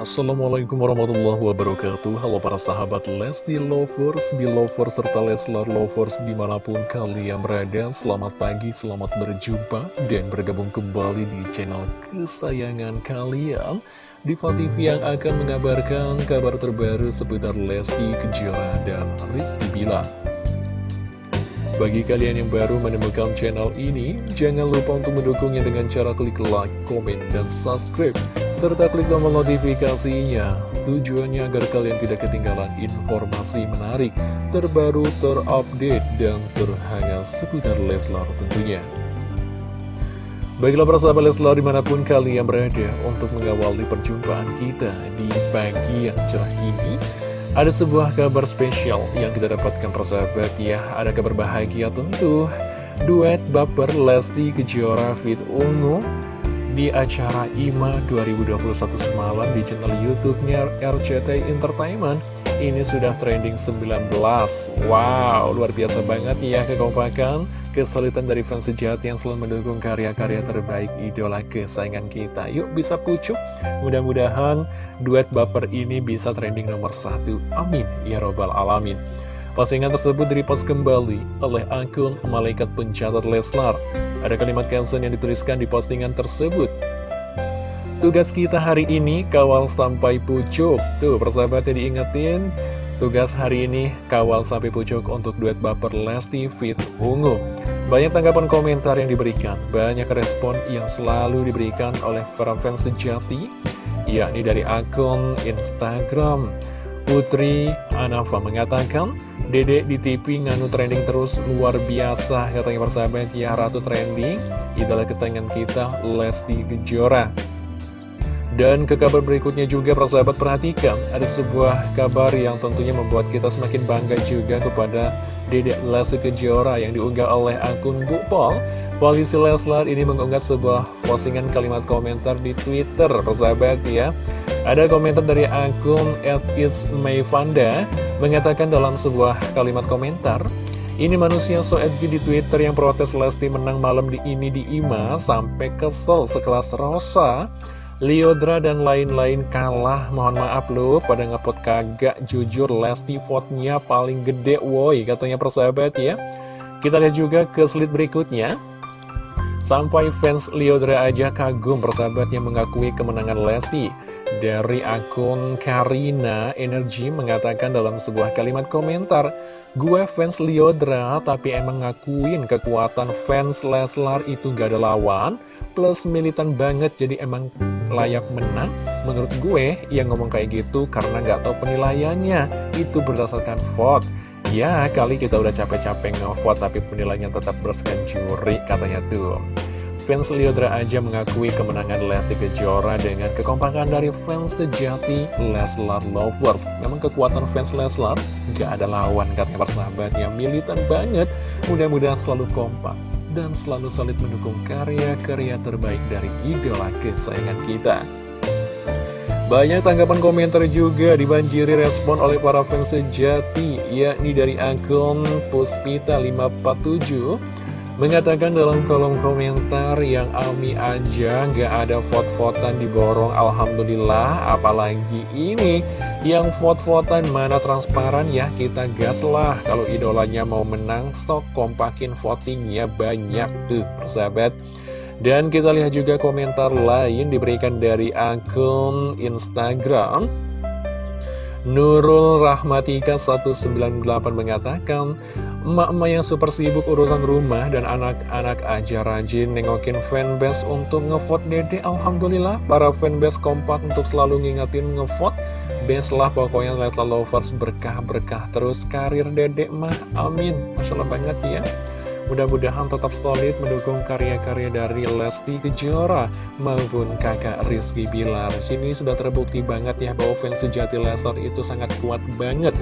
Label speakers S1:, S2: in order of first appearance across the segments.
S1: Assalamualaikum warahmatullahi wabarakatuh. Halo para sahabat Lesti Lovers, Belovers, serta Leslar Lovers di mana pun kalian berada. Selamat pagi, selamat berjumpa dan bergabung kembali di channel kesayangan kalian. Diva TV yang akan mengabarkan kabar terbaru seputar Lesti Kejora dan Rizky Bila bagi kalian yang baru menemukan channel ini, jangan lupa untuk mendukungnya dengan cara klik like, komen, dan subscribe serta klik tombol notifikasinya. Tujuannya agar kalian tidak ketinggalan informasi menarik, terbaru, terupdate, dan terhangat seputar Leslar tentunya. Baiklah para sahabat Leslar di mana pun kalian berada untuk mengawali perjumpaan kita di pagi yang cerah ini. Ada sebuah kabar spesial yang kita dapatkan persahabat ya, ada kabar bahagia tentu. Duet baper Lesti Kejora Fit Ungu di acara IMA 2021 semalam di channel YouTube-nya RCT Entertainment. Ini sudah trending 19. Wow, luar biasa banget ya kekompakan, kesulitan dari fans sejati yang selalu mendukung karya-karya terbaik idola kesayangan kita. Yuk bisa pucuk. Mudah-mudahan duet baper ini bisa trending nomor satu. Amin. Ya Robbal Alamin. Postingan tersebut direpost kembali oleh akun Malaikat Pencatat Leslar. Ada kalimat caption yang dituliskan di postingan tersebut. Tugas kita hari ini kawal sampai pucuk. Tuh, persahabatnya diingetin. Tugas hari ini kawal sampai pucuk untuk duet baper Lesti Fit Ungu. Banyak tanggapan komentar yang diberikan, banyak respon yang selalu diberikan oleh para fans sejati, yakni dari akun Instagram. Putri Anafa mengatakan, Dede di TV nganu trending terus luar biasa. Katanya persahabat ya Ratu trending idola kesayangan kita Lesti Kejora. Dan ke kabar berikutnya juga persahabat perhatikan ada sebuah kabar yang tentunya membuat kita semakin bangga juga kepada Dede Lesti Kejora yang diunggah oleh akun Bu Pol Polisi Leslar ini mengunggah sebuah postingan kalimat komentar di Twitter persahabat ya ada komentar dari akun @ismayfanda mengatakan dalam sebuah kalimat komentar, ini manusia so edgy di Twitter yang protes Lesti menang malam di ini di IMA sampai kesel sekelas Rosa, Liodra dan lain-lain kalah. Mohon maaf loh pada ngepot kagak jujur Lesti vote-nya paling gede woi katanya persahabat ya. Kita lihat juga ke slide berikutnya. Sampai fans Liodra aja kagum persahabatnya mengakui kemenangan Lesti. Dari akun Karina Energy mengatakan dalam sebuah kalimat komentar, Gue fans Liodra tapi emang ngakuin kekuatan fans Leslar itu gak ada lawan, plus militan banget jadi emang layak menang. Menurut gue, yang ngomong kayak gitu karena gak tahu penilaiannya, itu berdasarkan vote. Ya, kali kita udah capek-capek ngevote tapi penilaiannya tetap berdasarkan juri, katanya tuh. Fans Liodra aja mengakui kemenangan Lesti Kejora dengan kekompakan dari fans sejati Leslar Lovers. Memang kekuatan fans Leslar gak ada lawan katanya persahabat yang militan banget. Mudah-mudahan selalu kompak dan selalu solid mendukung karya-karya terbaik dari idola kesayangan kita. Banyak tanggapan komentar juga dibanjiri respon oleh para fans sejati, yakni dari akun Puspita547 Mengatakan dalam kolom komentar yang Ami aja nggak ada vote-votan diborong Alhamdulillah. Apalagi ini yang vote-votan mana transparan ya kita gas lah. Kalau idolanya mau menang stok kompakin votingnya banyak tuh persahabat Dan kita lihat juga komentar lain diberikan dari akun Instagram. Nurul Rahmatika 198 mengatakan Emak-emak yang super sibuk urusan rumah dan anak-anak aja rajin nengokin fanbase untuk ngevote dede. Alhamdulillah para fanbase kompak untuk selalu ngingetin ngevote. Best lah pokoknya Leslar Lovers berkah-berkah terus karir dede mah. Amin. Masya Allah banget ya Mudah-mudahan tetap solid mendukung karya-karya dari Lesti Kejora maupun kakak Rizky Bilar. Sini sudah terbukti banget ya bahwa fans sejati Leslar itu sangat kuat banget.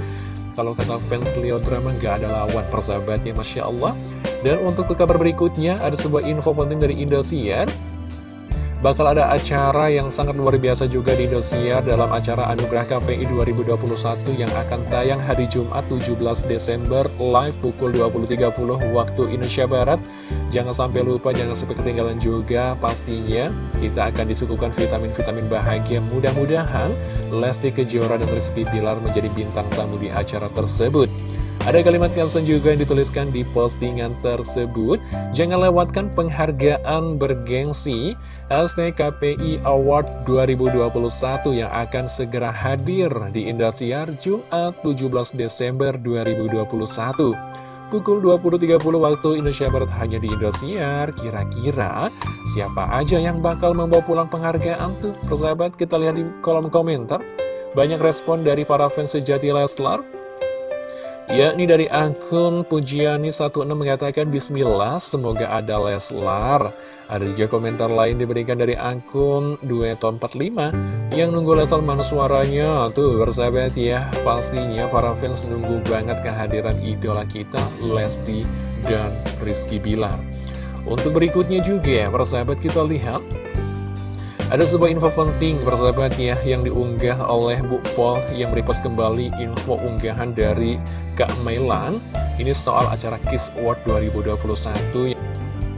S1: Kalau kata fans Leo Drama nggak ada lawan persahabatnya Masya Allah Dan untuk ke kabar berikutnya ada sebuah info penting dari Indosiar Bakal ada acara yang sangat luar biasa juga di Indosiar dalam acara Anugerah KPI 2021 yang akan tayang hari Jumat 17 Desember live pukul 20.30 waktu Indonesia Barat. Jangan sampai lupa, jangan sampai ketinggalan juga Pastinya kita akan disuguhkan vitamin-vitamin bahagia Mudah-mudahan Lesti Kejora dan Rizky Bilar menjadi bintang tamu di acara tersebut ada kalimat caption juga yang dituliskan di postingan tersebut. Jangan lewatkan penghargaan bergengsi. Hashtag KPI Award 2021 yang akan segera hadir di Indosiar Jumat 17 Desember 2021 Pukul 20.30 waktu Indonesia Barat hanya di Indosiar. Kira-kira siapa aja yang bakal membawa pulang penghargaan tuh? Persahabat kita lihat di kolom komentar. Banyak respon dari para fans sejati Leslar yakni dari akun Pujiani16 mengatakan Bismillah semoga ada Leslar. Ada juga komentar lain diberikan dari akun Dueto45 yang nunggu Leslar mana suaranya. Tuh bersahabat ya pastinya para fans nunggu banget kehadiran idola kita Lesti dan Rizky Bilar. Untuk berikutnya juga persahabat kita lihat ada sebuah info penting persahabat ya yang diunggah oleh Bu Pol yang merepost kembali info unggahan dari Kak Mailan. Ini soal acara Kiss Award 2021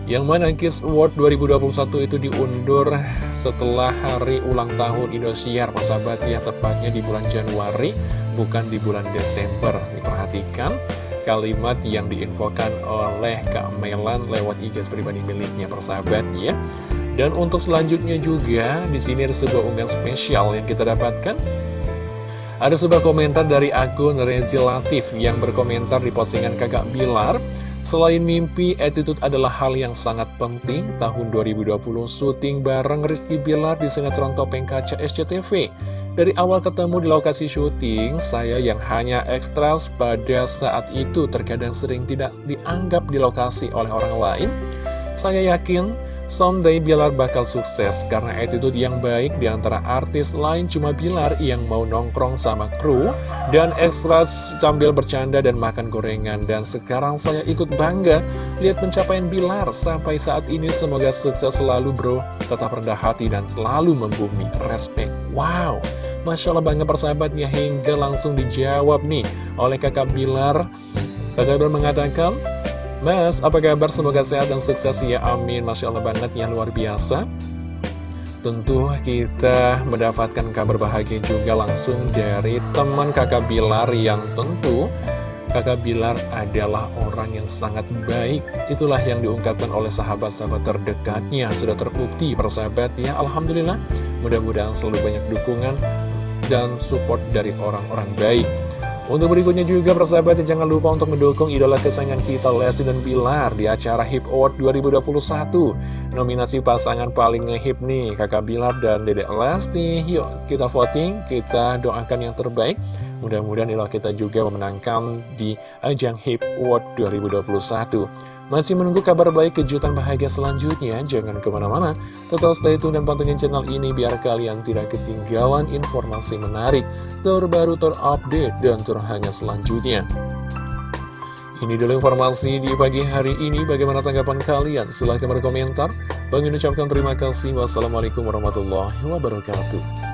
S1: Yang mana Kiss Award 2021 itu diundur setelah hari ulang tahun Indosiar persahabat ya tepatnya di bulan Januari bukan di bulan Desember. Diperhatikan kalimat yang diinfokan oleh Kak Melan lewat IG pribadi miliknya persahabat ya dan untuk selanjutnya juga, di sini ada sebuah unggahan spesial yang kita dapatkan. Ada sebuah komentar dari akun Rezi Latif yang berkomentar di postingan kakak Bilar. Selain mimpi, attitude adalah hal yang sangat penting. Tahun 2020 syuting bareng Rizky Bilar di sinetron Topeng Kaca SCTV. Dari awal ketemu di lokasi syuting, saya yang hanya ekstras pada saat itu terkadang sering tidak dianggap di lokasi oleh orang lain. Saya yakin Someday Bilar bakal sukses karena attitude yang baik di antara artis lain cuma Bilar yang mau nongkrong sama kru dan ekstra sambil bercanda dan makan gorengan. Dan sekarang saya ikut bangga lihat pencapaian Bilar sampai saat ini semoga sukses selalu bro, tetap rendah hati dan selalu membumi. Respect. Wow, Masya Allah bangga persahabatnya hingga langsung dijawab nih oleh kakak Bilar. Kakak Bilar mengatakan, Mas, apa kabar? Semoga sehat dan sukses ya, amin. Masya Allah banget ya, luar biasa. Tentu kita mendapatkan kabar bahagia juga langsung dari teman kakak Bilar yang tentu Kakak Bilar adalah orang yang sangat baik. Itulah yang diungkapkan oleh sahabat-sahabat terdekatnya. Sudah terbukti persahabat ya Alhamdulillah Mudah-mudahan selalu banyak dukungan dan support dari orang-orang baik. Untuk berikutnya juga persahabat jangan lupa untuk mendukung idola kesayangan kita Lesti dan Bilar di acara Hip Award 2021 Nominasi pasangan paling ngehip nih kakak Bilar dan dedek Lesti. Yuk kita voting, kita doakan yang terbaik Mudah-mudahan idola kita juga memenangkan di ajang Hip Award 2021 masih menunggu kabar baik kejutan bahagia selanjutnya? Jangan ke mana-mana, tetap stay tune dan pantengin channel ini biar kalian tidak ketinggalan informasi menarik, terbaru, terupdate, dan terhangat selanjutnya. Ini dulu informasi di pagi hari ini. Bagaimana tanggapan kalian? Silahkan berkomentar. Bang ucapkan terima kasih. Wassalamualaikum warahmatullahi wabarakatuh.